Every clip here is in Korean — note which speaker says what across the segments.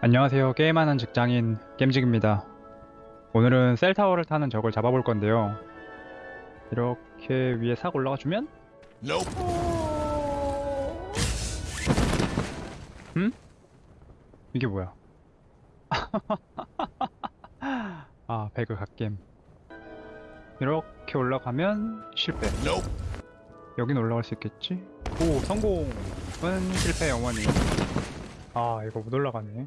Speaker 1: 안녕하세요. 게임하는 직장인 겜직입니다. 오늘은 셀타워를 타는 적을 잡아볼 건데요. 이렇게 위에 싹 올라가 주면? 음? 이게 뭐야? 아, 배그 갓겜. 이렇게 올라가면 실패. 여긴 올라갈 수 있겠지? 오, 성공은 실패 영원히. 아, 이거 못 올라가네.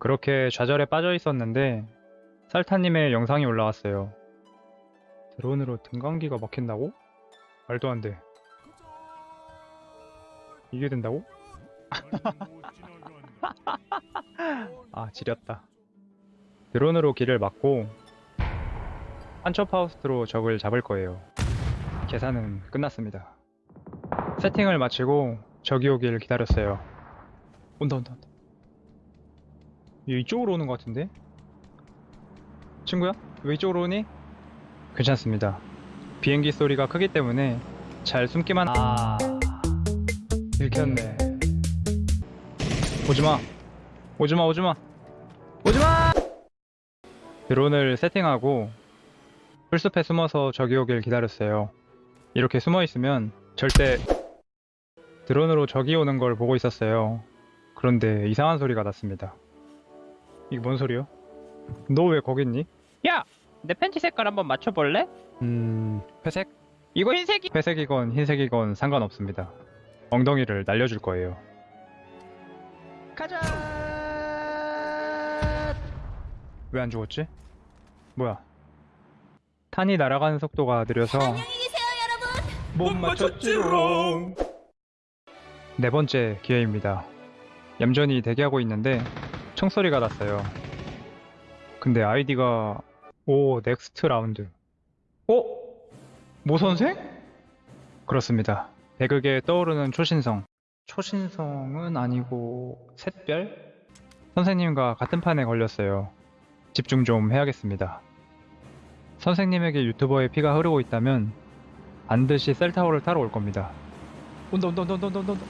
Speaker 1: 그렇게 좌절에 빠져 있었는데 살타님의 영상이 올라왔어요. 드론으로 등강기가 막힌다고? 말도 안 돼. 이게 된다고? 아, 지렸다. 드론으로 길을 막고 한처파우스트로 적을 잡을 거예요. 계산은 끝났습니다. 세팅을 마치고 적이 오길 기다렸어요. 온다 온다 온다. 얘 이쪽으로 오는 것 같은데? 친구야? 왜 이쪽으로 오니? 괜찮습니다. 비행기 소리가 크기 때문에 잘 숨기만 아... 들켰네 오지마 오지마 오지마 오지마 드론을 세팅하고 풀숲에 숨어서 적이 오길 기다렸어요 이렇게 숨어있으면 절대 드론으로 적이 오는 걸 보고 있었어요 그런데 이상한 소리가 났습니다 이게 뭔 소리야? 너 왜 거기 있니?
Speaker 2: 야! 내 팬티 색깔 한번 맞춰볼래?
Speaker 1: 음... 회색?
Speaker 2: 이거 흰색이
Speaker 1: 회색이건 흰색이건 상관없습니다. 엉덩이를 날려줄 거예요.
Speaker 2: 가자!
Speaker 1: 왜 안 죽었지? 뭐야? 탄이 날아가는 속도가 느려서 못 맞췄지롱 네 번째 기회입니다. 얌전히 대기하고 있는데 총소리가 났어요. 근데 아이디가 오 next round 어? 모 선생? 그렇습니다. 배극에 떠오르는 초신성 초신성은 아니고 샛별? 선생님과 같은 판에 걸렸어요. 집중 좀 해야겠습니다. 선생님에게 유튜버의 피가 흐르고 있다면 반드시 셀타워를 타러 올 겁니다. 온다 온다 온다 온다 온다 온다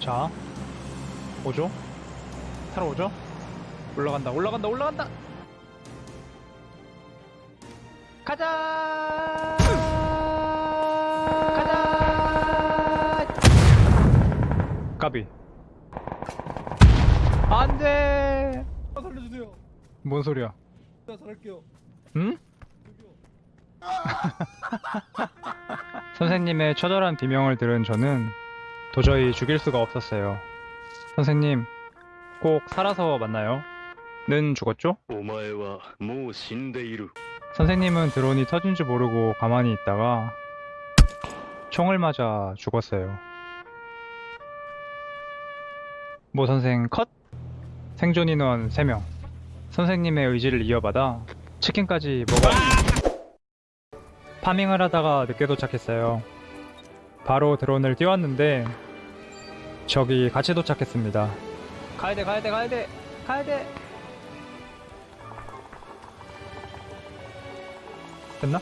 Speaker 1: 자 오죠? 타러 오죠? 올라간다 올라간다 올라간다
Speaker 2: 가자! 가자!
Speaker 1: 까비 안돼
Speaker 3: 아, 살려주세요.
Speaker 1: 뭔 소리야
Speaker 3: 나 잘할게요.
Speaker 1: 응? 선생님의 처절한 비명을 들은 저는 도저히 죽일 수가 없었어요 선생님 꼭 살아서 만나요. 는 죽었죠?
Speaker 4: 뭐
Speaker 1: 선생님은 드론이 터진 줄 모르고 가만히 있다가 총을 맞아 죽었어요. 모 선생 컷! 생존 인원 3명. 선생님의 의지를 이어받아 치킨까지 먹어 파밍을 하다가 늦게 도착했어요. 바로 드론을 띄웠는데 적이 같이 도착했습니다. 가야 돼 가야 돼 가야 돼. 가야 돼. 됐나?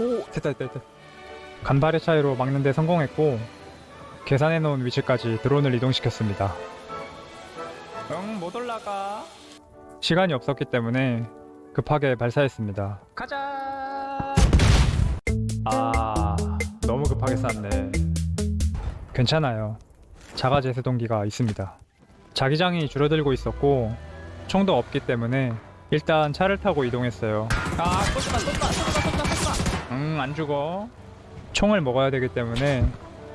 Speaker 1: 오. 됐다 됐다 됐다. 간발의 차이로 막는데 성공했고 계산해 놓은 위치까지 드론을 이동시켰습니다. 응 못 올라가. 시간이 없었기 때문에 급하게 발사했습니다.
Speaker 2: 가자!
Speaker 1: 아 너무 급하게 쐈네. 괜찮아요. 자가 제세동기가 있습니다 자기장이 줄어들고 있었고 총도 없기 때문에 일단 차를 타고 이동했어요
Speaker 2: 아, 쏜다, 쏜다, 쏜다, 쏜다, 쏜다!
Speaker 1: 응, 안 죽어. 총을 먹어야 되기 때문에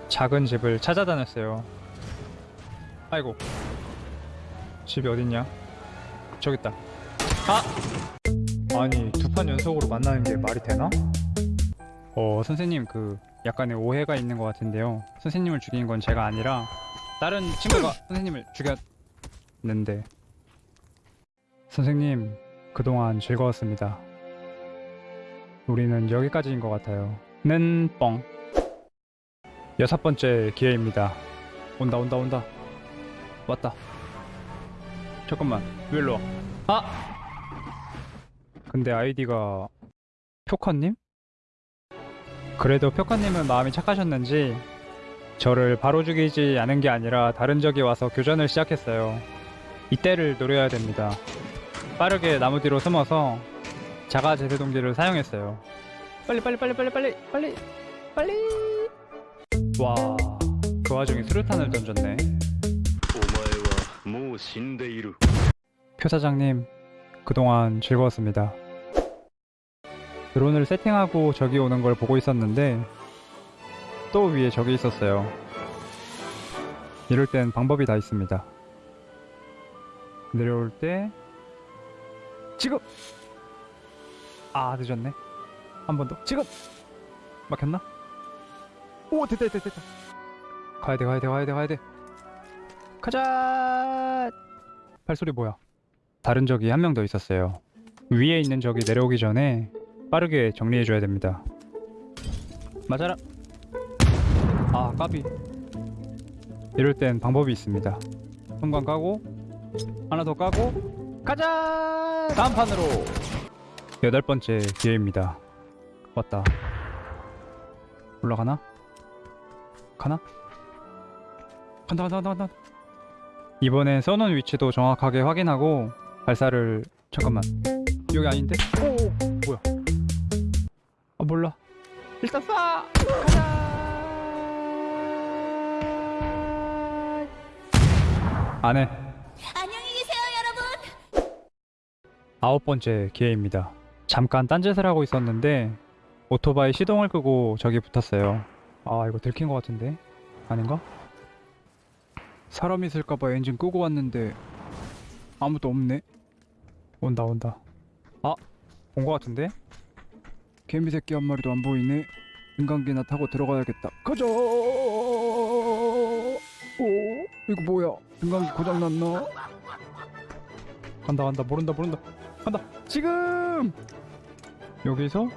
Speaker 1: 작은 집을 찾아다녔어요. 아이고. 집이 어딨냐? 저기 있다. 아! 아니, 두 판 연속으로 만나는 게 말이 되나? 어, 선생님, 그, 약간의 오해가 있는 것 같은데요. 선생님을 죽인 건 제가 아니라, 다른 친구가 선생님을 죽였는데. 선생님, 그동안 즐거웠습니다. 우리는 여기까지인 것 같아요. 는 뻥. 여섯 번째 기회입니다. 온다 온다 온다. 왔다. 잠깐만. 왜 일로 와? 아! 근데 아이디가 표커님? 그래도 표커님은 마음이 착하셨는지 저를 바로 죽이지 않은 게 아니라 다른 적이 와서 교전을 시작했어요. 이때를 노려야 됩니다. 빠르게 나무 뒤로 숨어서 자가 제세 동기를 사용했어요. 빨리 빨리 빨리 빨리 빨리 빨리 빨리 와, 그 와중에 수류탄을 던졌네. 표 사장님, 그동안 즐거웠습니다. 드론을 세팅하고 적이 오는 걸 보고 있었는데 또 위에 적이 있었어요. 이럴 땐 방법이 다 있습니다. 내려올 때 지금 아 늦었네. 한 번 더 지금 막혔나? 오 됐다 됐다 됐다. 가야 돼 가야 돼 가야 돼 가야 돼. 가자. 발소리 뭐야? 다른 적이 한 명 더 있었어요. 위에 있는 적이 내려오기 전에 빠르게 정리해줘야 됩니다. 맞아라. 아 까비. 이럴 땐 방법이 있습니다. 성광 까고 하나 더 까고 가자. 다음 판으로 여덟 번째 기회입니다. 왔다. 올라가나? 가나? 간다 간다 간다 간다. 이번엔 써놓은 위치도 정확하게 확인하고 발사를 잠깐만 여기 아닌데? 오 뭐야 아 몰라 일단 쏴 가자 안 해
Speaker 5: 안녕히 계세요, 여러분.
Speaker 1: 아홉 번째 기회입니다. 잠깐 딴짓을 하고 있었는데 오토바이 시동을 끄고 저기 붙었어요. 아 이거 들킨 것 같은데? 아닌가? 사람 있을까봐 엔진 끄고 왔는데 아무도 없네. 온다 온다. 아본것 같은데? 개미 새끼 한 마리도 안 보이네. 인간기나 타고 들어가야겠다. 가자! 오 이거 뭐야? 인간기 고장났나? 간다 간다. 모른다 모른다. 간다. 지금! 여기서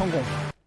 Speaker 1: 성공.